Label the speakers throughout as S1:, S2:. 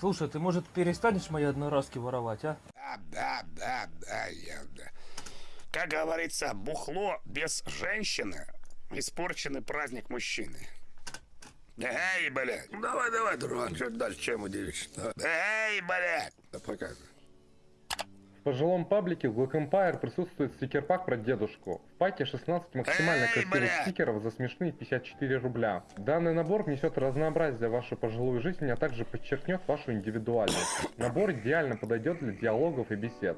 S1: Слушай, ты, может, перестанешь мои одноразки воровать, а?
S2: Да, да, да, да, я, да. Как говорится, бухло без женщины – испорченный праздник мужчины. Эй, блядь. Ну, давай, давай, дрон, что дальше, чем удивишь? Эй, блядь. Да показывай.
S3: В пожилом паблике в Black Empire присутствует стикер-пак про дедушку. В паке 16 максимально
S2: Эй,
S3: красивых
S2: бля!
S3: стикеров за смешные 54 рубля. Данный набор внесет разнообразие в вашу пожилую жизнь, а также подчеркнет вашу индивидуальность. Набор идеально подойдет для диалогов и бесед.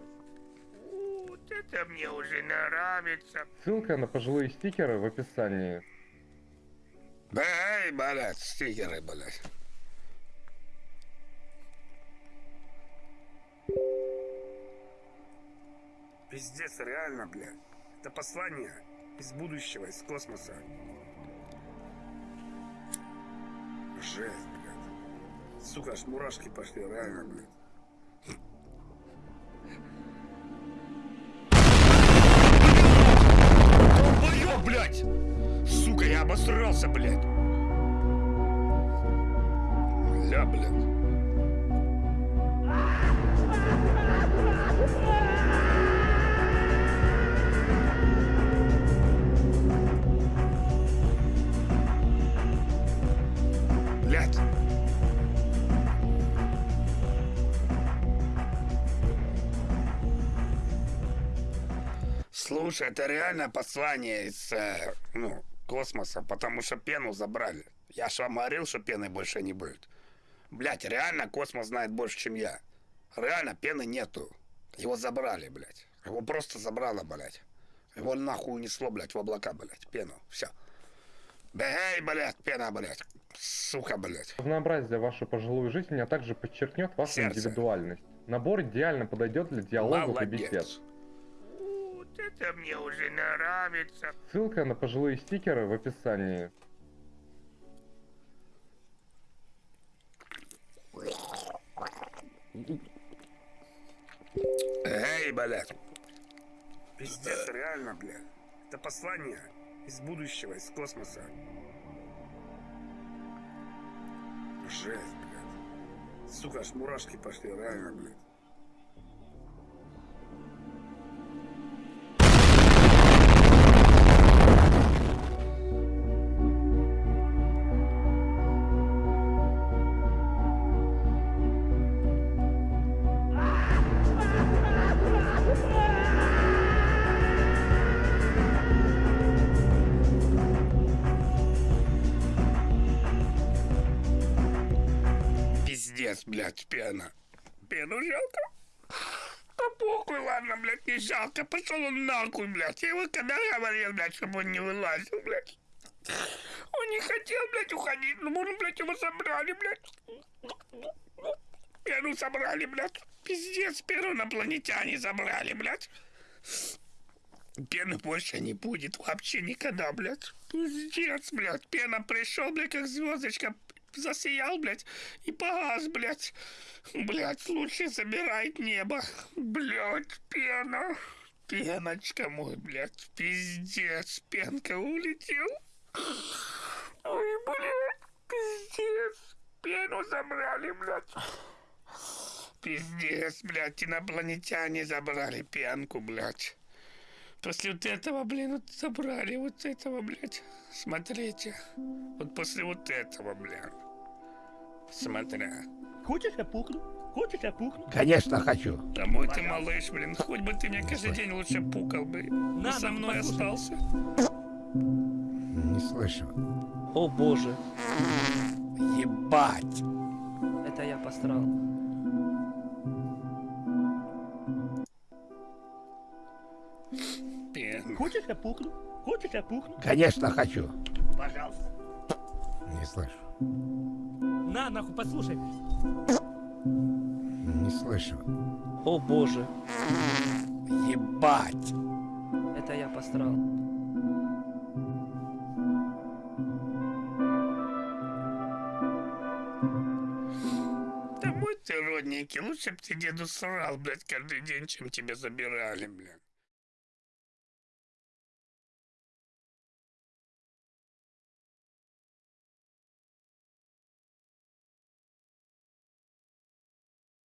S2: Вот это мне уже нравится.
S3: Ссылка на пожилые стикеры в описании.
S2: Да, эй, блядь, стикеры, блядь. Пиздец, реально, блядь. Это послание из будущего, из космоса. Жесть, блядь. Сука, аж мурашки пошли, реально, блядь. Долбоёб, блядь! Сука, я обосрался, блядь! Ля, блядь. Блядь. Слушай, это реально послание из, э, ну, космоса, потому что пену забрали. Я ж вам говорил, что пены больше не будет. Блять, реально космос знает больше, чем я. Реально пены нету. Его забрали, блядь. Его просто забрало, блядь. Его нахуй унесло, блядь, в облака, блядь, пену. Все. Эй, блядь, пена, блядь. Сука, блядь.
S3: Разнообразие в вашу пожилую жизнь, а также подчеркнет вашу
S2: Сердце.
S3: индивидуальность. Набор идеально подойдет для диалогов и бесед.
S2: Вот это мне уже нравится.
S3: Ссылка на пожилые стикеры в описании.
S2: Эй, блядь. Пиздец, реально, блядь. Это послание из будущего, из космоса. Жесть, блядь. Сука, аж мурашки пошли, реально, блядь. Пиздец, блядь, пена. Пену жалко? Да похуй, ладно, блядь, не жалко. Пошел он нахуй, блядь. Я ему когда говорил, блядь, чтобы он не вылазил, блядь. Он не хотел, блядь, уходить. Ну, может, блядь, его собрали, блядь. Пену собрали, блядь. Пиздец, пену инопланетяне забрали, блядь. Пены больше не будет вообще никогда, блядь. Пиздец, блядь. Пена пришел, блядь, как звездочка. Засиял, блядь, и погас, блядь. Блядь, лучше забирает небо. Блядь, пена. Пеночка мой, блядь. Пиздец, пенка улетел. Ой, блядь, пиздец. Пену забрали, блядь. Пиздец, блядь, инопланетяне забрали пенку, блядь. После вот этого, блин, вот забрали вот этого, блядь. Смотрите. Вот после вот этого, блядь. Смотря.
S1: Хочешь я пукну? Хочешь я пукну?
S4: Конечно, хочу.
S2: Да мой ты малыш, блин. Хоть бы ты мне каждый день лучше пукал бы.
S1: На,
S2: со мной
S1: послушай.
S2: остался.
S4: Не слышу.
S1: О боже,
S2: Ебать.
S1: это я посрал.
S2: Пена.
S1: Хочешь я пукну? Хочешь я пукну?
S4: Конечно, хочу.
S1: Пожалуйста.
S4: Не слышу.
S1: На, нахуй, послушай.
S4: Не слышу.
S1: О боже,
S2: Ебать.
S1: это я посрал.
S2: Да мой ты родненький. Лучше б ты деду срал, блядь, каждый день, чем тебя забирали, блядь.